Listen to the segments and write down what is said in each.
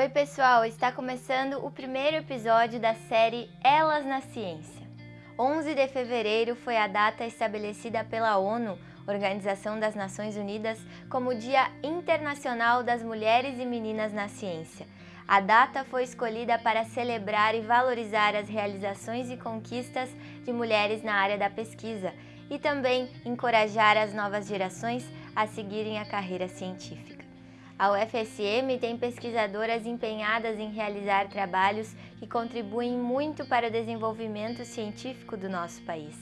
Oi pessoal, está começando o primeiro episódio da série Elas na Ciência. 11 de fevereiro foi a data estabelecida pela ONU, Organização das Nações Unidas, como Dia Internacional das Mulheres e Meninas na Ciência. A data foi escolhida para celebrar e valorizar as realizações e conquistas de mulheres na área da pesquisa e também encorajar as novas gerações a seguirem a carreira científica. A UFSM tem pesquisadoras empenhadas em realizar trabalhos que contribuem muito para o desenvolvimento científico do nosso país.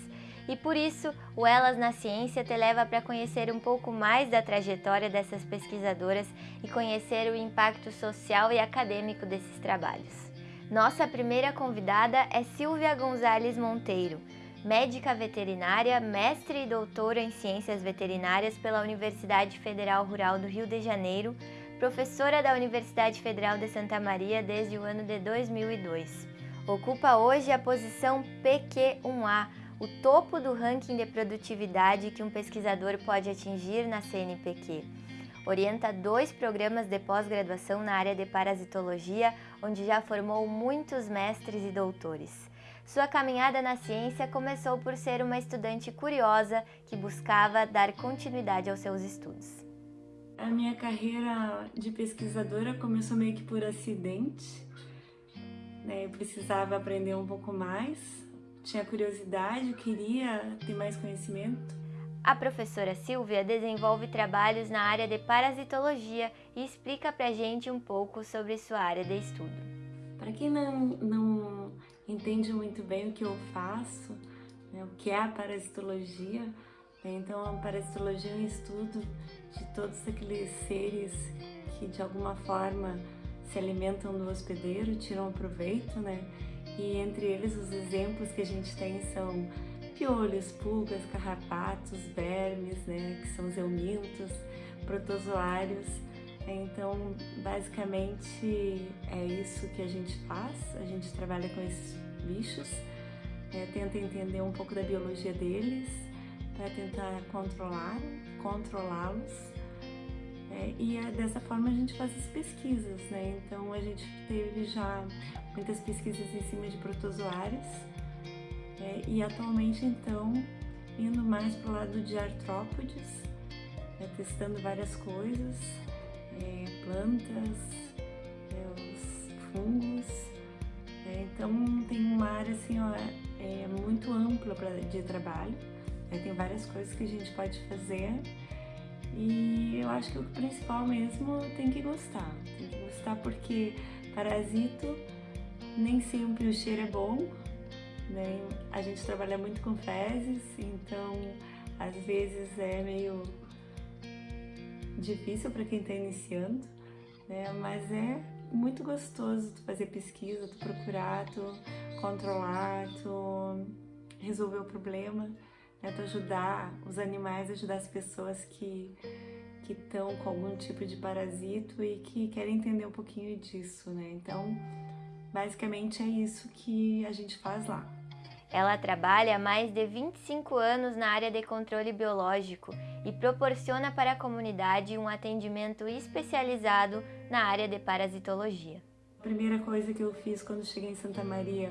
E por isso, o Elas na Ciência te leva para conhecer um pouco mais da trajetória dessas pesquisadoras e conhecer o impacto social e acadêmico desses trabalhos. Nossa primeira convidada é Silvia Gonzalez Monteiro, médica veterinária, mestre e doutora em Ciências Veterinárias pela Universidade Federal Rural do Rio de Janeiro, professora da Universidade Federal de Santa Maria desde o ano de 2002. Ocupa hoje a posição PQ1A, o topo do ranking de produtividade que um pesquisador pode atingir na CNPq. Orienta dois programas de pós-graduação na área de parasitologia, onde já formou muitos mestres e doutores. Sua caminhada na ciência começou por ser uma estudante curiosa que buscava dar continuidade aos seus estudos. A minha carreira de pesquisadora começou meio que por acidente. Né? Eu precisava aprender um pouco mais, tinha curiosidade, queria ter mais conhecimento. A professora Silvia desenvolve trabalhos na área de parasitologia e explica pra gente um pouco sobre sua área de estudo. Para quem não, não entende muito bem o que eu faço, né, o que é a parasitologia, né, então a parasitologia é um estudo de todos aqueles seres que de alguma forma se alimentam do hospedeiro, tiram proveito, né? E entre eles os exemplos que a gente tem são piolhos, pulgas, carrapatos, vermes, né? Que são os eumintos, protozoários então, basicamente é isso que a gente faz, a gente trabalha com esses bichos, é, tenta entender um pouco da biologia deles, para tentar controlar, controlá-los. É, e é, dessa forma a gente faz as pesquisas, né? Então a gente teve já muitas pesquisas em cima de protozoários é, e atualmente então indo mais para o lado de artrópodes, é, testando várias coisas, é, plantas, é, os fungos. É, então tem uma área assim, ó, é, muito ampla pra, de trabalho. Né, tem várias coisas que a gente pode fazer. E eu acho que o principal mesmo tem que gostar. Tem que gostar porque parasito nem sempre o cheiro é bom. Né? A gente trabalha muito com fezes, então às vezes é meio difícil para quem está iniciando, né? mas é muito gostoso tu fazer pesquisa, tu procurar, tu controlar, tu resolver o problema, né? tu ajudar os animais, ajudar as pessoas que que estão com algum tipo de parasito e que querem entender um pouquinho disso, né? Então, basicamente é isso que a gente faz lá. Ela trabalha há mais de 25 anos na área de controle biológico e proporciona para a comunidade um atendimento especializado na área de parasitologia. A primeira coisa que eu fiz quando cheguei em Santa Maria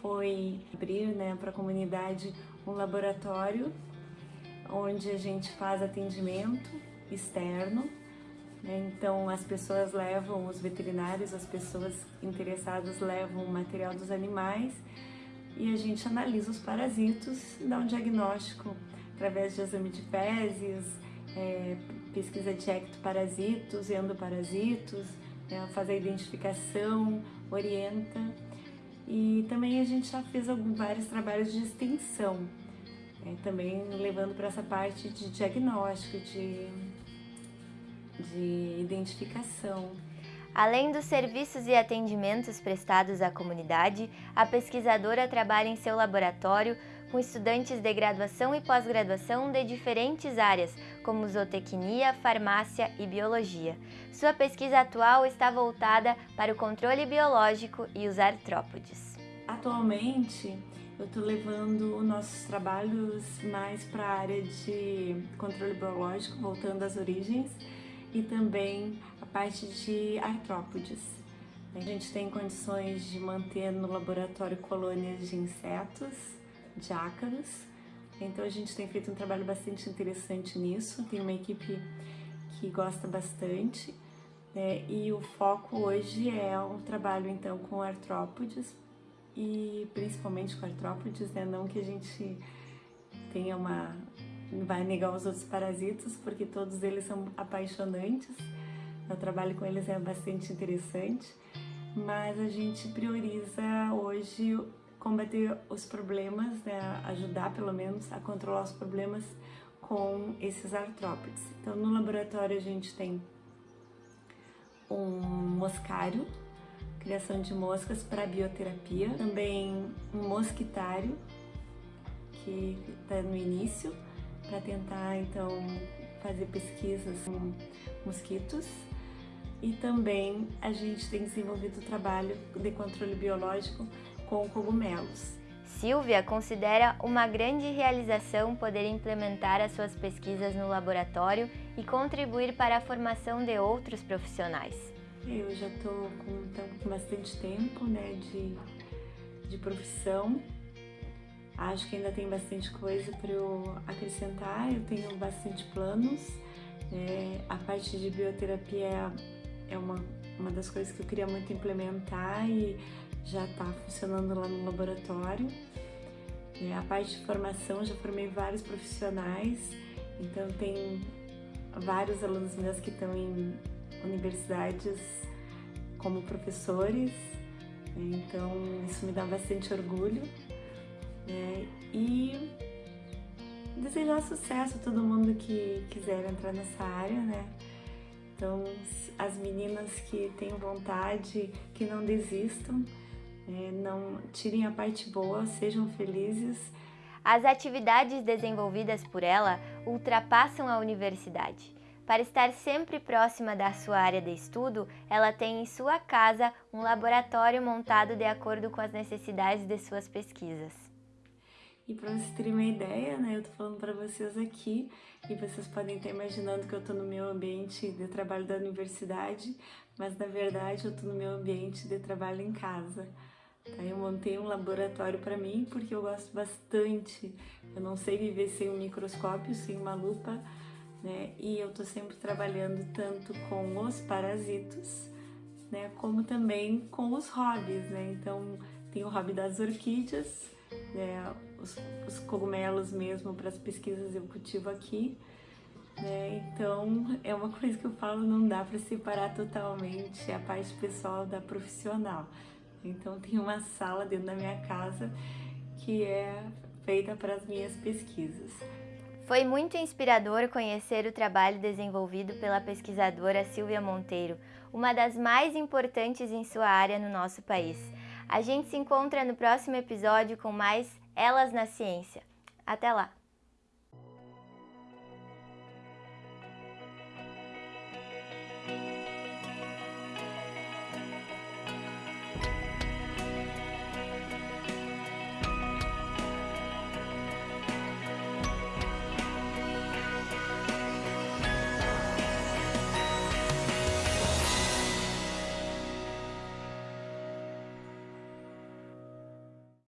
foi abrir né, para a comunidade um laboratório onde a gente faz atendimento externo. Né? Então as pessoas levam, os veterinários, as pessoas interessadas levam o material dos animais e a gente analisa os parasitos, dá um diagnóstico através de exame de fezes, é, pesquisa de ectoparasitos endoparasitos, né, faz a identificação, orienta. E também a gente já fez alguns, vários trabalhos de extensão, é, também levando para essa parte de diagnóstico, de, de identificação. Além dos serviços e atendimentos prestados à comunidade, a pesquisadora trabalha em seu laboratório com estudantes de graduação e pós-graduação de diferentes áreas, como zootecnia, farmácia e biologia. Sua pesquisa atual está voltada para o controle biológico e os artrópodes. Atualmente, eu estou levando nossos trabalhos mais para a área de controle biológico, voltando às origens, e também a parte de artrópodes. A gente tem condições de manter no laboratório colônias de insetos, de ácaros. Então a gente tem feito um trabalho bastante interessante nisso. Tem uma equipe que gosta bastante. Né? E o foco hoje é o trabalho então com artrópodes e principalmente com artrópodes, né? Não que a gente tenha uma vai negar os outros parasitas, porque todos eles são apaixonantes. O trabalho com eles é bastante interessante, mas a gente prioriza hoje combater os problemas, né? ajudar pelo menos a controlar os problemas com esses artrópodes. Então, no laboratório a gente tem um moscário, criação de moscas para bioterapia, também um mosquitário, que está no início, para tentar então fazer pesquisas com mosquitos. E também a gente tem desenvolvido o trabalho de controle biológico com cogumelos. Silvia considera uma grande realização poder implementar as suas pesquisas no laboratório e contribuir para a formação de outros profissionais. Eu já estou com, com, bastante tempo né, de, de profissão. Acho que ainda tem bastante coisa para eu acrescentar. Eu tenho bastante planos. É, a parte de bioterapia é, uma, uma das coisas que eu queria muito implementar e já está funcionando lá no laboratório. É, a parte de formação, já formei vários profissionais, então tem vários alunos meus que estão em universidades como professores, né? então isso me dá bastante orgulho. Né? E desejar sucesso a todo mundo que quiser entrar nessa área, né? Então, as meninas que têm vontade, que não desistam, é, não tirem a parte boa, sejam felizes. As atividades desenvolvidas por ela ultrapassam a universidade. Para estar sempre próxima da sua área de estudo, ela tem em sua casa um laboratório montado de acordo com as necessidades de suas pesquisas. E para vocês terem uma ideia, né, eu tô falando para vocês aqui e vocês podem estar imaginando que eu tô no meu ambiente de trabalho da universidade, mas na verdade eu tô no meu ambiente de trabalho em casa. Aí eu montei um laboratório para mim porque eu gosto bastante. Eu não sei viver sem um microscópio, sem uma lupa, né? E eu tô sempre trabalhando tanto com os parasitos, né? Como também com os hobbies, né? Então tem o hobby das orquídeas, né? Os, os cogumelos mesmo para as pesquisas eu cultivo aqui. Né? Então é uma coisa que eu falo, não dá para separar totalmente a parte pessoal da profissional. Então tem uma sala dentro da minha casa que é feita para as minhas pesquisas. Foi muito inspirador conhecer o trabalho desenvolvido pela pesquisadora Silvia Monteiro, uma das mais importantes em sua área no nosso país. A gente se encontra no próximo episódio com mais Elas na Ciência. Até lá!